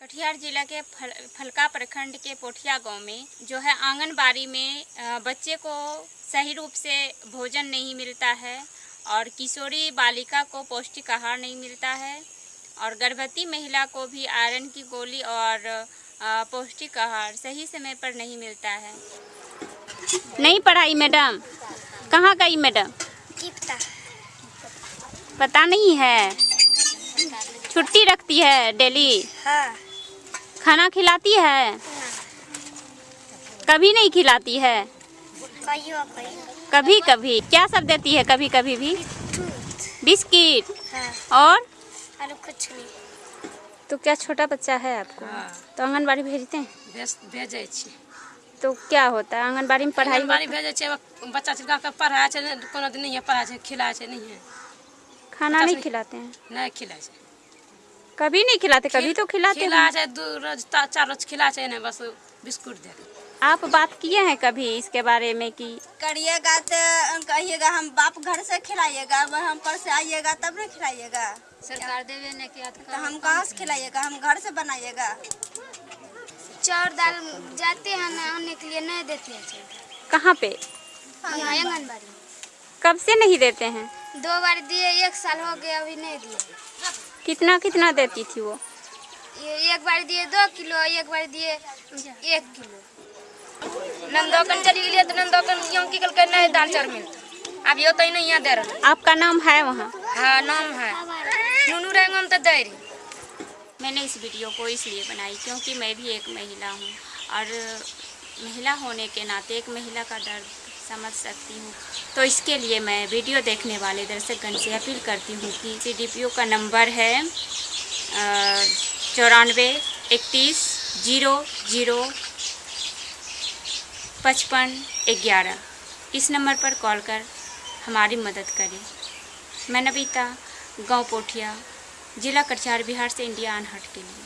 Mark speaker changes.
Speaker 1: कटिहार जिला के फल, फलका प्रखंड के पोठिया गाँव में जो है आंगनबाड़ी में बच्चे को सही रूप से भोजन नहीं मिलता है और किशोरी बालिका को पौष्टिक आहार नहीं मिलता है और गर्भवती महिला को भी आयरन की गोली और पौष्टिक आहार सही समय पर नहीं मिलता है। नहीं पढ़ाई मैडम। कहाँ गई मैडम? पता नहीं है। छुट्टी रखती है डेली?
Speaker 2: हाँ।
Speaker 1: खाना खिलाती है? कभी नहीं खिलाती है? कभी कभी। क्या सब देती है कभी कभी भी? बिस्किट।
Speaker 2: हाँ
Speaker 1: और?
Speaker 2: कुछ नहीं
Speaker 1: तो क्या छोटा बच्चा है आपको?
Speaker 3: हाँ।
Speaker 1: तो आंगनबाड़ी भेजते हैं?
Speaker 3: भेज भेजै
Speaker 1: तो क्या होता है? आंगनबाड़ी में पढ़ाई
Speaker 3: आंगनबाड़ी
Speaker 1: होता-
Speaker 3: बच्चा छिलका के कोनो दिन नहीं छै खिलाइ छै नहीं
Speaker 1: खाना नहीं खिलाते हैं?
Speaker 3: नहीं खिलाइ छै।
Speaker 1: कभी नहीं खिलाते कभी तो खिलाते
Speaker 3: खिलाइ
Speaker 1: हैं।
Speaker 3: दू रोज चार रोज छै ने बस बिस्कुट दे
Speaker 1: आप बात किए हैं कभी इसके बारे में कि
Speaker 4: करिएगा तो कहिएगा हम बाप घर से खिलाइएगा अब हम पर से आइएगा तब नहीं खिलाइएगा।
Speaker 3: सरकार देवे ने किया
Speaker 4: तो हम कहाँ से खिलाइएगा हम घर से बनाइएगा।
Speaker 2: चाउर दाल जाते हैं ना आने के लिए नहीं देते हैं
Speaker 1: कहाँ पे?
Speaker 2: यहाँ आंगनबाड़ी।
Speaker 1: कब से नहीं देते हैं?
Speaker 2: दो बार दिए एक साल हो गया अभी नहीं दिए।
Speaker 1: कितना कितना देती थी वो?
Speaker 2: ये एक बार दिए दो किलो एक बार दिए एक किलो।
Speaker 5: नंदोकन चली गेलियै तऽ नंदोकन की कहलकै नहीं दाल चार चाउर मिलतै आब ओतै नहीं यहाँ दे रहलै
Speaker 1: आपका नाम है वहाँ?
Speaker 5: हाँ नाम है। नुनू रेंगम तऽ दै रही।
Speaker 1: मैंने इस वीडियो को इसलिए बनाई क्योंकि मैं भी एक महिला हूँ और महिला होने के नाते एक महिला का दर्द समझ सकती हूँ। तो इसके लिए मैं वीडियो देखने वाले दर्शकगण से अपील करती हूँ कि सी डी पी ओ का नंबर है चौरानवे, इकतीस, ज़ीरो ज़ीरो, पचपन, ग्यारह। इस नंबर पर कॉल कर हमारी मदद करें। मैं नबीता गाँव पोठिया, जिला कटिहार, बिहार से इंडिया अनहट के लिए।